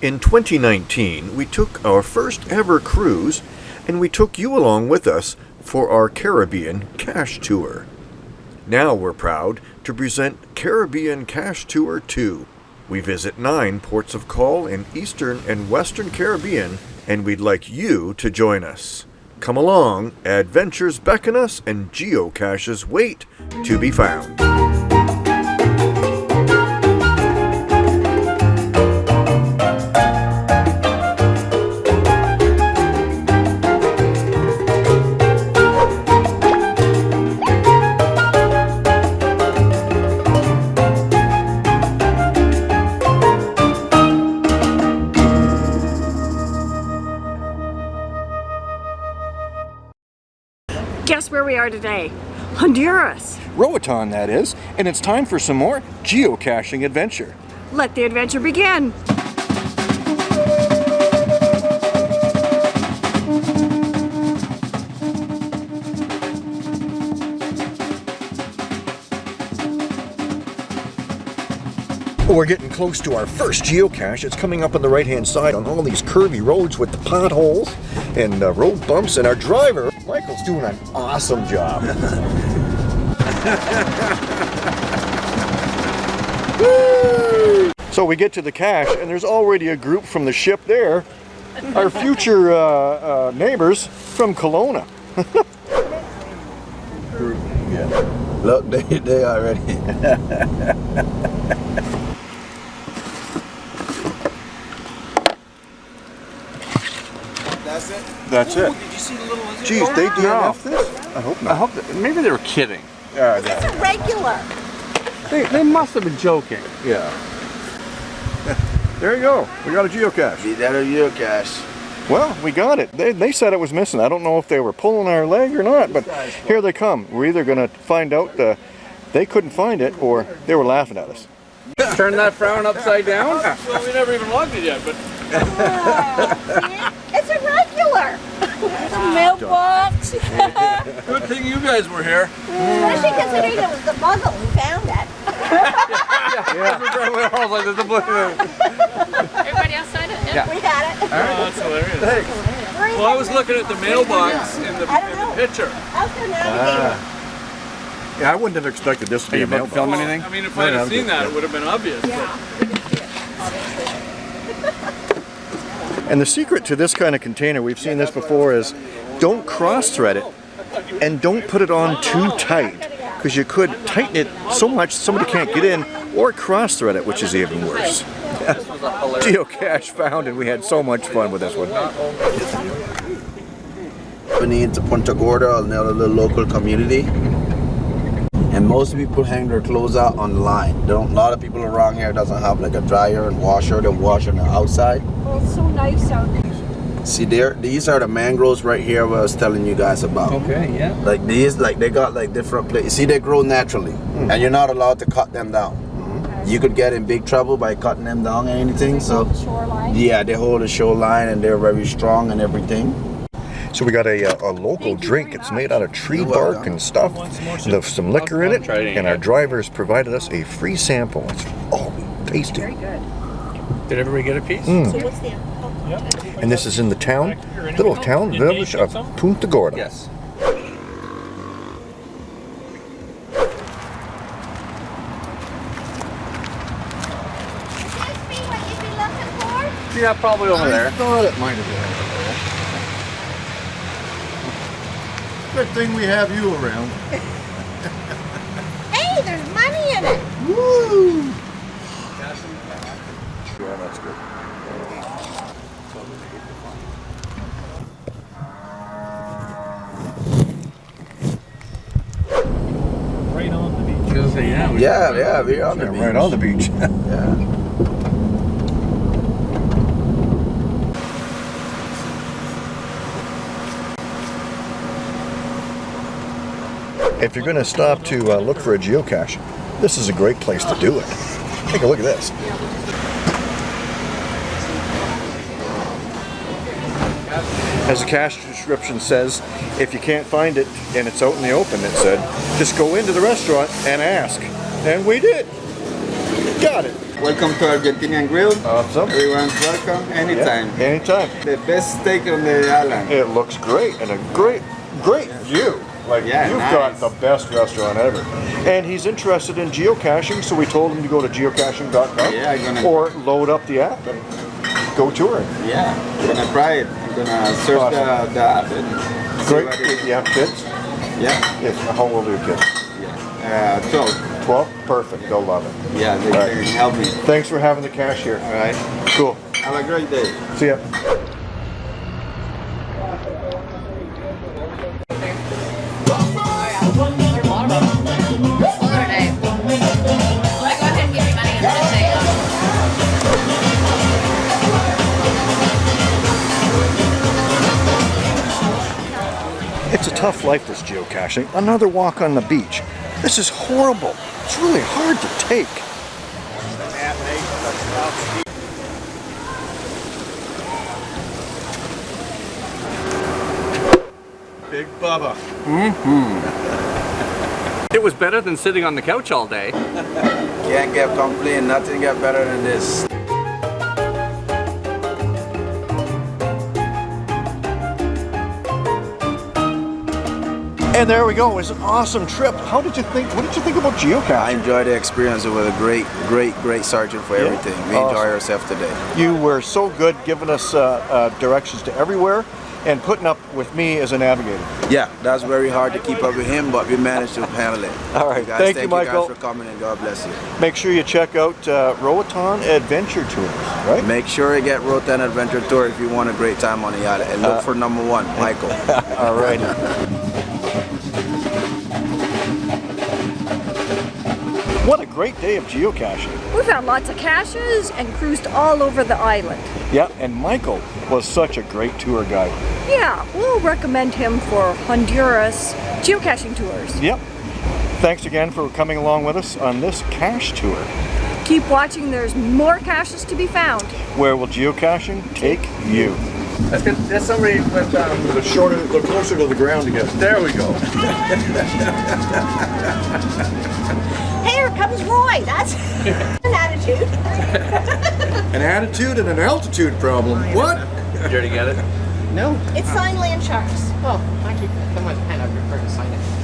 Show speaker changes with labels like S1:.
S1: In 2019, we took our first ever cruise and we took you along with us for our Caribbean Cache Tour. Now we're proud to present Caribbean Cache Tour 2. We visit nine ports of call in Eastern and Western Caribbean and we'd like you to join us. Come along, adventures beckon us and geocaches wait to be found.
S2: Guess where we are today? Honduras.
S1: Roatan, that is, and it's time for some more geocaching adventure.
S2: Let the adventure begin.
S1: We're getting close to our first geocache. It's coming up on the right-hand side on all these curvy roads with the potholes and uh, road bumps. And our driver, doing an awesome job. so we get to the cache, and there's already a group from the ship there. Our future uh, uh, neighbors from Kelowna.
S3: yeah. Look, they, they already.
S4: That's it?
S1: That's
S4: Ooh,
S1: it.
S4: Did you see the?
S1: Geez, they
S5: No.
S1: DNF this? I hope not.
S5: I hope that, maybe they were kidding.
S1: Yeah,
S2: It's a regular.
S5: They, they must have been joking.
S1: yeah. there you go. We got a geocache.
S3: Be that a geocache.
S1: Well, we got it. They, they said it was missing. I don't know if they were pulling our leg or not, but here they come. We're either going to find out uh, they couldn't find it or they were laughing at us.
S5: Turn that frown upside down.
S4: Well, we never even logged it yet, but
S2: It's a regular. The mailbox.
S4: good thing you guys were here.
S2: Especially considering it was the muzzle who found it.
S6: Everybody outside it?
S5: Yeah.
S2: We had it.
S4: Oh, that's hilarious.
S1: Thanks.
S4: Well, I was looking at the mailbox in the, in the picture.
S2: How's the navigator? Ah.
S1: Yeah, I wouldn't have expected this to be
S5: you
S1: a
S5: about to
S1: mailbox.
S5: film anything?
S4: I mean, if I'd
S1: no,
S4: have
S1: I'm
S4: seen that, it would have been obvious.
S1: And the secret to this kind of container, we've seen this before, is don't cross-thread it and don't put it on too tight because you could tighten it so much somebody can't get in or cross-thread it, which is even worse. Geocache found and we had so much fun with this one.
S3: Company into Punta Gorda, another little local community. And most people hang their clothes out on the line. Don't, a lot of people around here doesn't have like a dryer and washer. They wash on the outside.
S2: Well, it's so nice out there.
S3: See there, these are the mangroves right here what I was telling you guys about.
S5: Okay, yeah.
S3: Like these, like they got like different places. See, they grow naturally, hmm. and you're not allowed to cut them down. You could get in big trouble by cutting them down or anything. So,
S2: The shoreline.
S3: yeah, they hold the shoreline and they're very strong and everything.
S1: So we got a, uh, a local drink. It's made out of tree bark and stuff. There's some liquor in it, and our drivers provided us a free sample. It's oh tasty.
S2: Very good.
S5: Did everybody get a piece?
S1: Mm.
S2: So what's the
S1: And this is in the town, little town village of Punta Gorda.
S5: Yes.
S2: Would this be what you'd be looking for?
S5: Yeah, probably over there.
S1: I thought it might have been. Good thing we have you around.
S2: Hey, there's money in it.
S1: Woo! Yeah, that's good.
S5: yeah, we-
S3: Yeah, yeah, we're on the
S1: Yeah,
S3: beach.
S1: right on the beach.
S3: Yeah.
S1: If you're going to stop to uh, look for a geocache, this is a great place to do it. Take a look at this. As the cache description says, if you can't find it and it's out in the open, it said, just go into the restaurant and ask. And we did. Got it.
S6: Welcome to Argentinian Grill.
S1: Awesome.
S6: Everyone's welcome anytime.
S1: Anytime.
S6: The best steak on the island.
S1: It looks great and a great, great view. Like
S6: Yeah,
S1: you've
S6: nice.
S1: got the best restaurant ever. And he's interested in geocaching, so we told him to go to geocaching.com
S6: Yeah,
S1: or load up the app and go touring.
S6: Yeah, I'm gonna try it. I'm gonna search the, the app and
S1: Great.
S6: it is.
S1: You have kids?
S6: Yeah,
S1: Yes. How old are your kids?
S6: yeah. Uh, 12.
S1: 12? Perfect. They'll love it.
S6: Yeah, they,
S1: Right.
S6: they can help me.
S1: Thanks for having the cache here.
S6: All right.
S1: Cool.
S6: Have a great day.
S1: See ya. It's a tough life, this geocaching. Another walk on the beach. This is horrible. It's really hard to take.
S5: Big Bubba. Hmm. It was better than sitting on the couch all day.
S3: Can't get complain. Nothing get better than this.
S1: And there we go. It was an awesome trip. How did you think? What did you think about geocaching?
S3: I enjoyed the experience. It was a great, great, great sergeant for
S1: Yeah.
S3: everything. We
S1: Awesome.
S3: enjoy ourselves today.
S1: You were so good giving us uh, uh, directions to everywhere and putting up with me as a navigator.
S3: Yeah, that's very hard to keep up with him, but we managed to handle it.
S1: All right,
S3: guys,
S1: thank you,
S3: thank
S1: Michael.
S3: guys for coming and God bless you.
S1: Make sure you check out uh, Roatan Adventure Tours, right?
S3: Make sure you get Roatan Adventure Tour if you want a great time on the island. And look
S1: Uh,
S3: for number one, Michael.
S1: All right. What a great day of geocaching.
S7: We found lots of caches and cruised all over the island.
S1: Yeah, and Michael was such a great tour guide.
S7: Yeah, we'll recommend him for Honduras geocaching tours.
S1: Yep. Thanks again for coming along with us on this cache tour.
S7: Keep watching, there's more caches to be found.
S1: Where will geocaching take you?
S5: That's good. That's somebody with um,
S1: The shorter, the closer to the ground to get.
S5: There we go.
S2: here comes Roy. That's an attitude.
S1: An attitude and an altitude problem. What?
S5: Did you already get it?
S8: No.
S2: It's sign land sharks.
S8: Oh, thank you. Come on, hand out your card to sign it. Good, thank you.